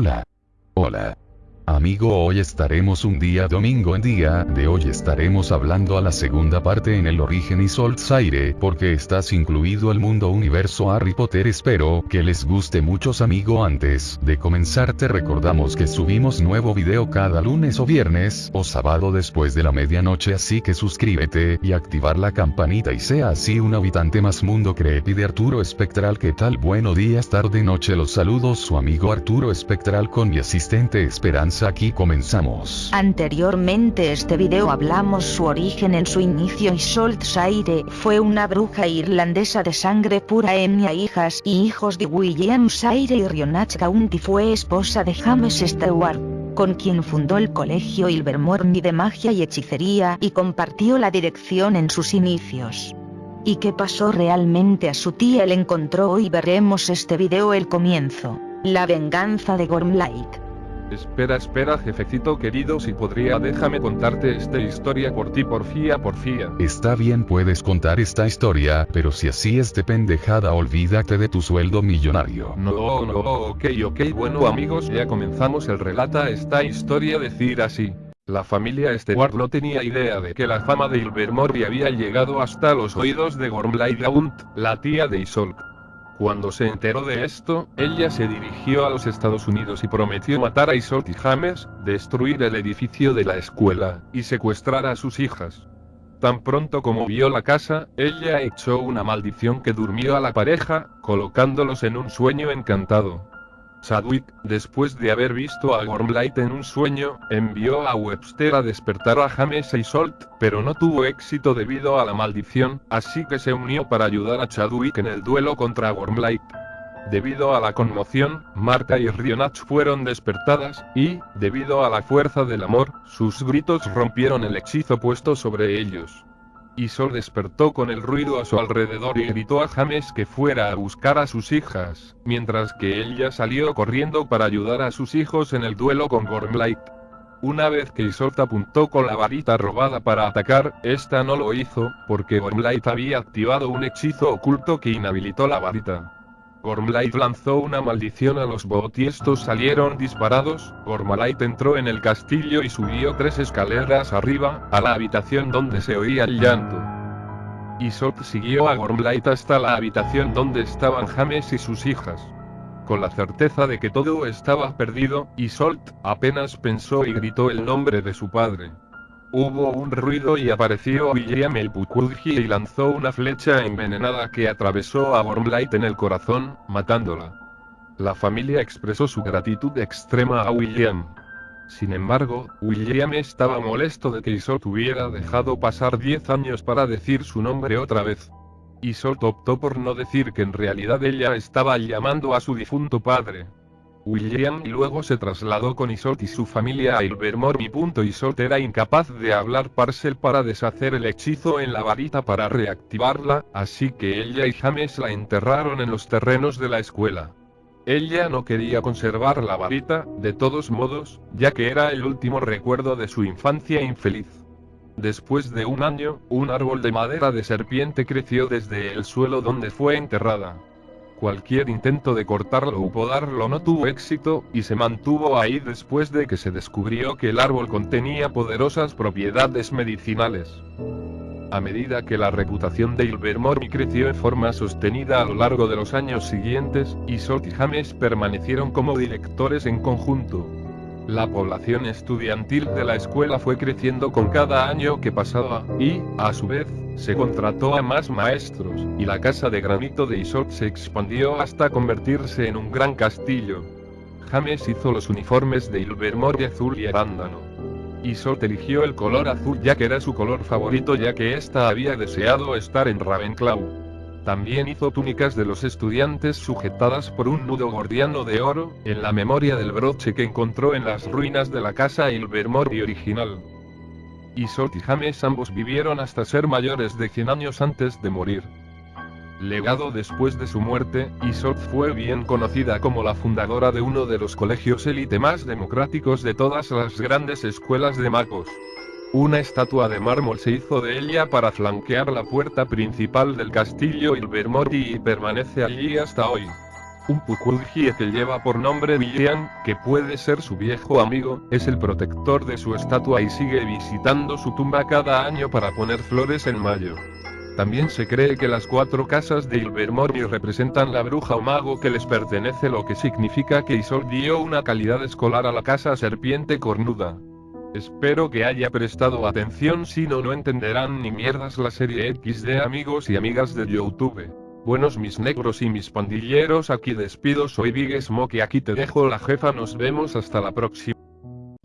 Hola. Hola. Amigo hoy estaremos un día domingo en día de hoy estaremos hablando a la segunda parte en el origen y Zaire porque estás incluido el mundo universo Harry Potter espero que les guste muchos amigo. Antes de comenzar te recordamos que subimos nuevo video cada lunes o viernes o sábado después de la medianoche así que suscríbete y activar la campanita y sea así un habitante más mundo creepy de Arturo Espectral que tal buenos días tarde noche los saludos su amigo Arturo Espectral con mi asistente Esperanza aquí comenzamos. Anteriormente este video hablamos su origen en su inicio y Salt Saire fue una bruja irlandesa de sangre pura Enya hijas y hijos de William Saire y Rionach County fue esposa de James Stewart con quien fundó el colegio Ilvermorny de magia y hechicería y compartió la dirección en sus inicios. ¿Y qué pasó realmente a su tía? Él encontró y veremos este video el comienzo. La venganza de Gormlight. Espera, espera, jefecito querido, si podría, déjame contarte esta historia por ti, porfía, porfía. Está bien, puedes contar esta historia, pero si así es de pendejada, olvídate de tu sueldo millonario. No, no, ok, ok, bueno amigos, ya comenzamos el relata esta historia decir así. La familia Stewart no tenía idea de que la fama de Ilvermorny había llegado hasta los oídos de Gormlaid la tía de Isolde. Cuando se enteró de esto, ella se dirigió a los Estados Unidos y prometió matar a Isolt y James, destruir el edificio de la escuela, y secuestrar a sus hijas. Tan pronto como vio la casa, ella echó una maldición que durmió a la pareja, colocándolos en un sueño encantado. Chadwick, después de haber visto a Gormlight en un sueño, envió a Webster a despertar a James y Salt, pero no tuvo éxito debido a la maldición, así que se unió para ayudar a Chadwick en el duelo contra Gormlight. Debido a la conmoción, Marta y Rionach fueron despertadas, y, debido a la fuerza del amor, sus gritos rompieron el hechizo puesto sobre ellos. Isol despertó con el ruido a su alrededor y gritó a James que fuera a buscar a sus hijas, mientras que ella salió corriendo para ayudar a sus hijos en el duelo con Gormlight. Una vez que Isolt apuntó con la varita robada para atacar, esta no lo hizo, porque Gormlight había activado un hechizo oculto que inhabilitó la varita. Gormlight lanzó una maldición a los bot y estos salieron disparados. Gormlight entró en el castillo y subió tres escaleras arriba, a la habitación donde se oía el llanto. Isolt siguió a Gormlight hasta la habitación donde estaban James y sus hijas. Con la certeza de que todo estaba perdido, Isolt apenas pensó y gritó el nombre de su padre. Hubo un ruido y apareció William el Pukurgi y lanzó una flecha envenenada que atravesó a Wormlight en el corazón, matándola. La familia expresó su gratitud extrema a William. Sin embargo, William estaba molesto de que Isolt hubiera dejado pasar 10 años para decir su nombre otra vez. Isolt optó por no decir que en realidad ella estaba llamando a su difunto padre. William luego se trasladó con Isolt y su familia a Ilvermorny. Isolt era incapaz de hablar Parcel para deshacer el hechizo en la varita para reactivarla, así que ella y James la enterraron en los terrenos de la escuela. Ella no quería conservar la varita, de todos modos, ya que era el último recuerdo de su infancia infeliz. Después de un año, un árbol de madera de serpiente creció desde el suelo donde fue enterrada. Cualquier intento de cortarlo o podarlo no tuvo éxito, y se mantuvo ahí después de que se descubrió que el árbol contenía poderosas propiedades medicinales. A medida que la reputación de Ilvermorny creció en forma sostenida a lo largo de los años siguientes, Isolt y James permanecieron como directores en conjunto. La población estudiantil de la escuela fue creciendo con cada año que pasaba, y, a su vez, se contrató a más maestros, y la casa de granito de Isolt se expandió hasta convertirse en un gran castillo. James hizo los uniformes de Ilvermorny azul y arándano. Isolt eligió el color azul ya que era su color favorito ya que ésta había deseado estar en Ravenclaw. También hizo túnicas de los estudiantes sujetadas por un nudo gordiano de oro, en la memoria del broche que encontró en las ruinas de la casa Ilvermorny original. Isolt y James ambos vivieron hasta ser mayores de 100 años antes de morir. Legado después de su muerte, Isolt fue bien conocida como la fundadora de uno de los colegios élite más democráticos de todas las grandes escuelas de magos. Una estatua de mármol se hizo de ella para flanquear la puerta principal del castillo Ilvermorny y permanece allí hasta hoy. Un Pukulgie que lleva por nombre Villian, que puede ser su viejo amigo, es el protector de su estatua y sigue visitando su tumba cada año para poner flores en mayo. También se cree que las cuatro casas de Ilvermorny representan la bruja o mago que les pertenece lo que significa que Isol dio una calidad escolar a la casa serpiente cornuda. Espero que haya prestado atención si no no entenderán ni mierdas la serie X de amigos y amigas de Youtube. Buenos mis negros y mis pandilleros aquí despido soy Big Smoke y aquí te dejo la jefa nos vemos hasta la próxima.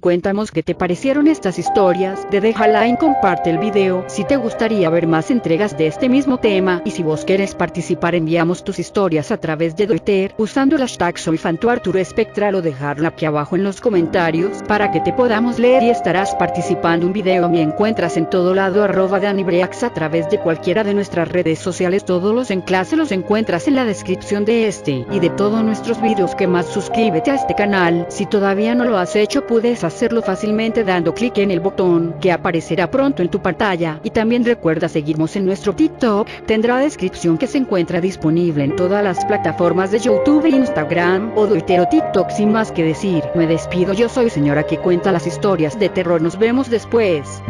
Cuéntanos qué te parecieron estas historias, de deja like, comparte el video, si te gustaría ver más entregas de este mismo tema, y si vos querés participar enviamos tus historias a través de Twitter, usando el hashtag soy Arturo Espectral o dejarla aquí abajo en los comentarios, para que te podamos leer y estarás participando. Un video me encuentras en todo lado arroba Danibreax a través de cualquiera de nuestras redes sociales. Todos los enlaces los encuentras en la descripción de este, y de todos nuestros videos. Que más suscríbete a este canal, si todavía no lo has hecho puedes hacer hacerlo fácilmente dando clic en el botón que aparecerá pronto en tu pantalla. Y también recuerda seguirnos en nuestro TikTok, tendrá descripción que se encuentra disponible en todas las plataformas de YouTube, Instagram o Twitter TikTok sin más que decir, me despido yo soy señora que cuenta las historias de terror. Nos vemos después.